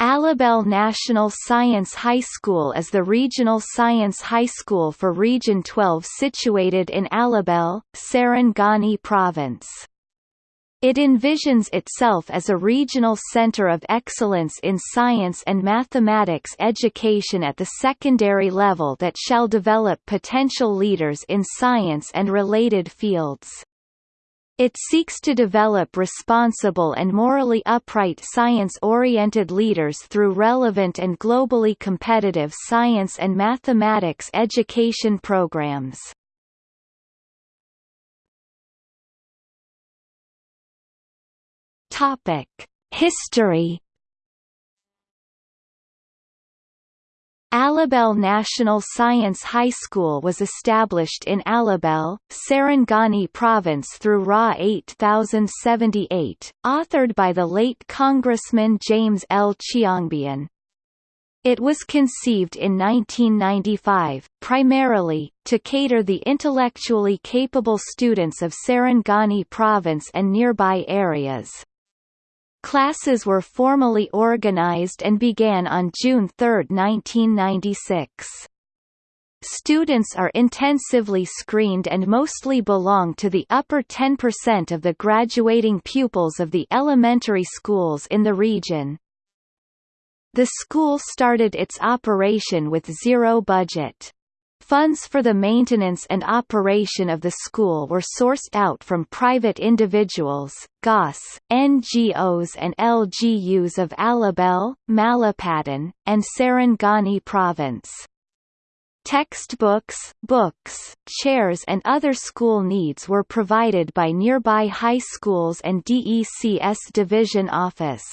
Alabel National Science High School is the regional science high school for Region 12 situated in Alabel, Sarangani Province. It envisions itself as a regional center of excellence in science and mathematics education at the secondary level that shall develop potential leaders in science and related fields. It seeks to develop responsible and morally upright science-oriented leaders through relevant and globally competitive science and mathematics education programs. History Alabel National Science High School was established in Alabel, Sarangani Province through RA 8078, authored by the late Congressman James L. Chiongbian. It was conceived in 1995, primarily, to cater the intellectually capable students of Sarangani Province and nearby areas. Classes were formally organized and began on June 3, 1996. Students are intensively screened and mostly belong to the upper 10% of the graduating pupils of the elementary schools in the region. The school started its operation with zero budget. Funds for the maintenance and operation of the school were sourced out from private individuals, GOS, NGOs and LGUs of Alabel, Malapatan, and Sarangani province. Textbooks, books, chairs and other school needs were provided by nearby high schools and DECS division office.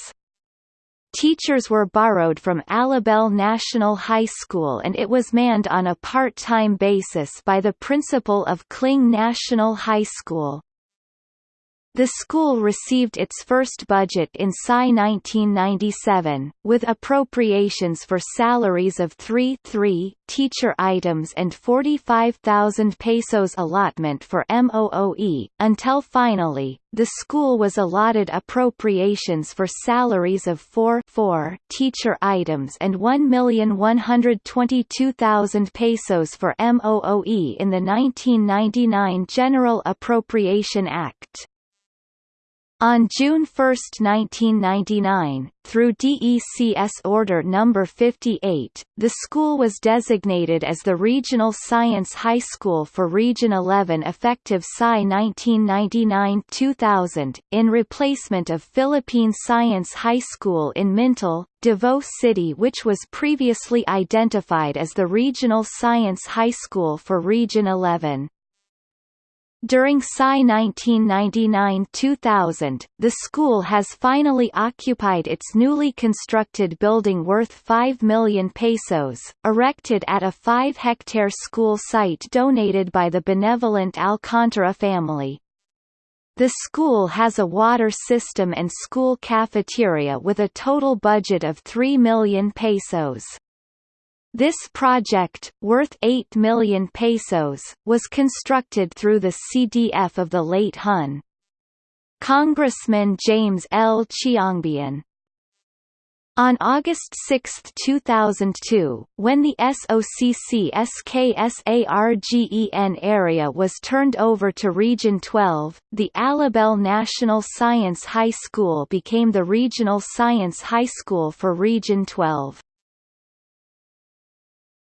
Teachers were borrowed from Alabel National High School and it was manned on a part-time basis by the principal of Kling National High School. The school received its first budget in SCI 1997, with appropriations for salaries of 3 3 teacher items and 45,000 pesos allotment for MOOE, until finally, the school was allotted appropriations for salaries of 4 4 teacher items and 1,122,000 pesos for MOOE in the 1999 General Appropriation Act. On June 1, 1999, through DECS Order No. 58, the school was designated as the Regional Science High School for Region 11 effective SCI 1999-2000, in replacement of Philippine Science High School in Mintal, Davao City which was previously identified as the Regional Science High School for Region 11. During SCI 1999-2000, the school has finally occupied its newly constructed building worth 5 million pesos, erected at a 5-hectare school site donated by the benevolent Alcantara family. The school has a water system and school cafeteria with a total budget of 3 million pesos. This project, worth 8 million pesos, was constructed through the CDF of the late Hun. Congressman James L. Chiongbian. On August 6, 2002, when the SOCCSKSARGEN area was turned over to Region 12, the Alabel National Science High School became the regional science high school for Region 12.